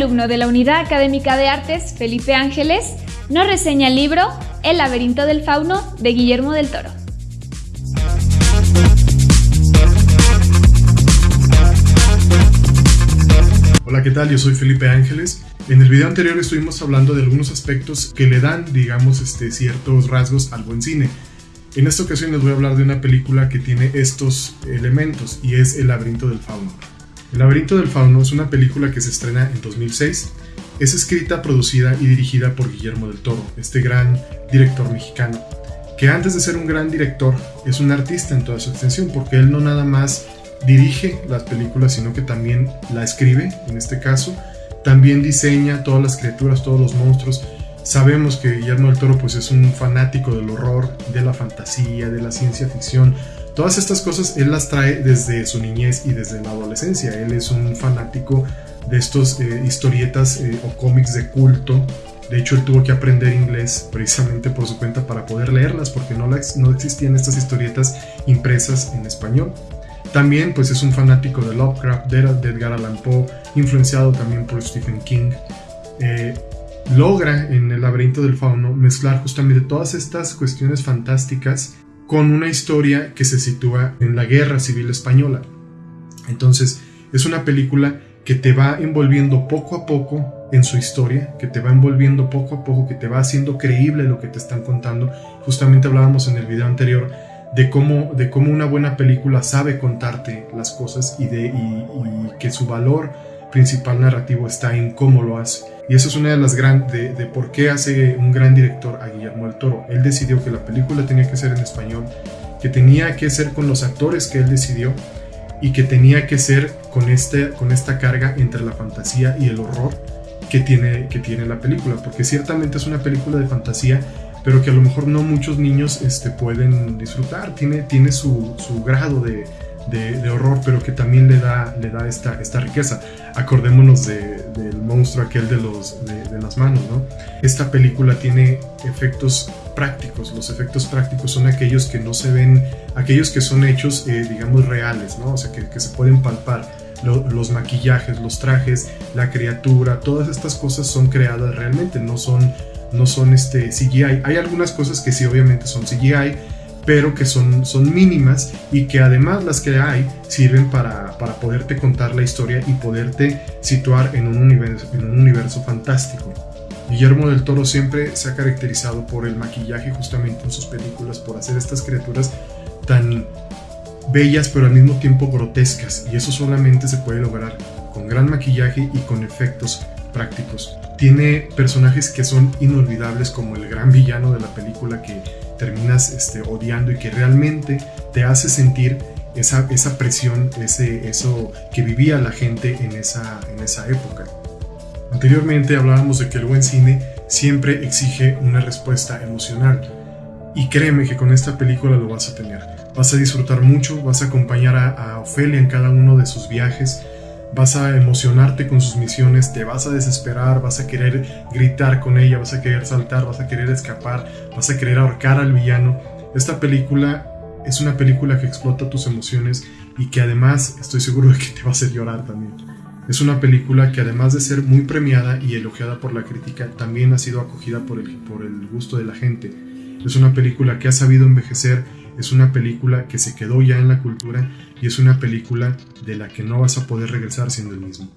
alumno de la Unidad Académica de Artes, Felipe Ángeles, nos reseña el libro El laberinto del fauno de Guillermo del Toro. Hola, ¿qué tal? Yo soy Felipe Ángeles. En el video anterior estuvimos hablando de algunos aspectos que le dan, digamos, este, ciertos rasgos al buen cine. En esta ocasión les voy a hablar de una película que tiene estos elementos y es El laberinto del fauno. El laberinto del fauno es una película que se estrena en 2006. Es escrita, producida y dirigida por Guillermo del Toro, este gran director mexicano, que antes de ser un gran director es un artista en toda su extensión, porque él no nada más dirige las películas, sino que también la escribe, en este caso, también diseña todas las criaturas, todos los monstruos. Sabemos que Guillermo del Toro pues es un fanático del horror, de la fantasía, de la ciencia ficción, Todas estas cosas él las trae desde su niñez y desde la adolescencia. Él es un fanático de estos eh, historietas eh, o cómics de culto. De hecho, él tuvo que aprender inglés precisamente por su cuenta para poder leerlas, porque no, no existían estas historietas impresas en español. También pues es un fanático de Lovecraft, de, Edgar Allan Poe, influenciado también por Stephen King. Eh, logra en el laberinto del fauno mezclar justamente todas estas cuestiones fantásticas con una historia que se sitúa en la Guerra Civil Española. Entonces, es una película que te va envolviendo poco a poco en su historia, que te va envolviendo poco a poco, que te va haciendo creíble lo que te están contando. Justamente hablábamos en el video anterior de cómo, de cómo una buena película sabe contarte las cosas y, de, y que su valor principal narrativo está en cómo lo hace. Y eso es una de las grandes, de, por qué hace un gran director a Guillermo del Toro. Él decidió que la película tenía que ser en español, que tenía que ser con los actores que él decidió y que tenía que ser con, este, con esta carga entre la fantasía y el horror que tiene, que tiene la película. Porque ciertamente es una película de fantasía, pero que a lo mejor no muchos niños este, pueden disfrutar. Tiene, tiene su, su grado de, de, horror, pero que también le da, le da esta, esta riqueza. Acordémonos del monstruo aquel de, los, de, las manos, ¿no? Esta película tiene efectos prácticos. Los efectos prácticos son aquellos que no se ven, aquellos que son hechos, eh, digamos, reales, ¿no? O sea, que, que se pueden palpar. los maquillajes, los trajes, la criatura, todas estas cosas son creadas realmente, no son, no son este CGI. Hay algunas cosas que sí, obviamente son CGI, pero que son, son mínimas y que además las que hay sirven para, para poderte contar la historia y poderte situar en un, universo, en un universo fantástico. Guillermo del Toro siempre se ha caracterizado por el maquillaje justamente en sus películas, por hacer estas criaturas tan bellas pero al mismo tiempo grotescas y eso solamente se puede lograr con gran maquillaje y con efectos prácticos. Tiene personajes que son inolvidables como el gran villano de la película que terminas este, odiando y que realmente te hace sentir esa, esa presión, ese, eso que vivía la gente en esa, en esa época. Anteriormente hablábamos de que el buen cine siempre exige una respuesta emocional y créeme que con esta película lo vas a tener. Vas a disfrutar mucho, vas a acompañar a, a Ofelia en cada uno de sus viajes, vas a emocionarte con sus misiones, te vas a desesperar, vas a querer gritar con ella, vas a querer saltar, vas a querer escapar, vas a querer ahorcar al villano. Esta película es una película que explota tus emociones y que además estoy seguro de que te va a hacer llorar también. Es una película que además de ser muy premiada y elogiada por la crítica, también ha sido acogida por el, por el gusto de la gente. Es una película que ha sabido envejecer es una película que se quedó ya en la cultura y es una película de la que no vas a poder regresar siendo el mismo.